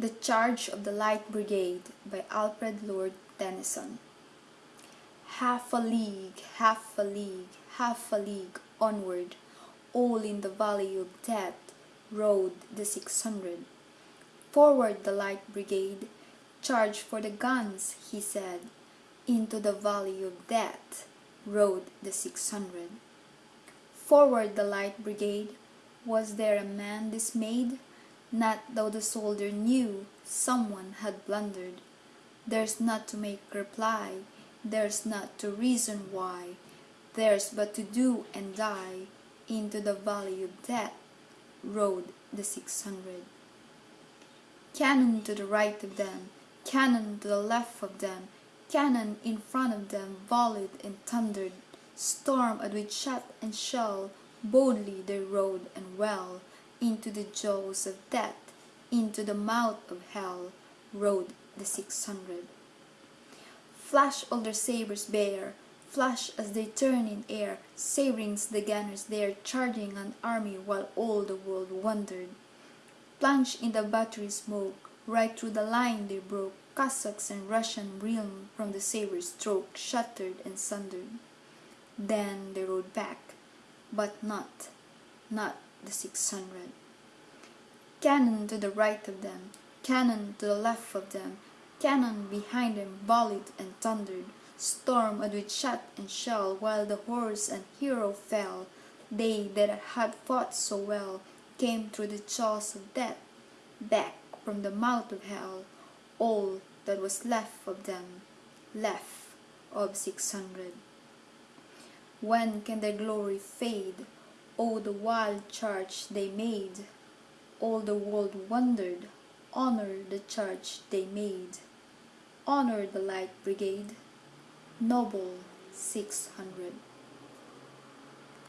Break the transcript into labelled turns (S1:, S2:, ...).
S1: The Charge of the Light Brigade by Alfred Lord Tennyson Half a league, half a league, half a league onward, all in the valley of death rode the six hundred. Forward the Light Brigade, charge for the guns, he said. Into the valley of death rode the six hundred. Forward the Light Brigade, was there a man dismayed? Not though the soldier knew someone had blundered. There's not to make reply, there's not to reason why, there's but to do and die. Into the valley of death rode the six hundred. Cannon to the right of them, cannon to the left of them, cannon in front of them volleyed and thundered. Storm at with shot and shell, boldly they rode and well into the jaws of death, into the mouth of hell, rode the six hundred. Flash all their sabres bare, flash as they turn in air, sabrings the gunners there, charging an army while all the world wondered. Plunged in the battery smoke, right through the line they broke, Cossacks and Russian reeled from the sabre stroke, shattered and sundered. Then they rode back, but not, not the six hundred. Cannon to the right of them, cannon to the left of them, cannon behind them volleyed and thundered, stormed with shot and shell, while the horse and hero fell. They that had fought so well came through the jaws of death, back from the mouth of hell, all that was left of them, left of six hundred. When can their glory fade? Oh, the wild charge they made! All the world wondered, honor the charge they made. Honor the Light Brigade, noble six hundred.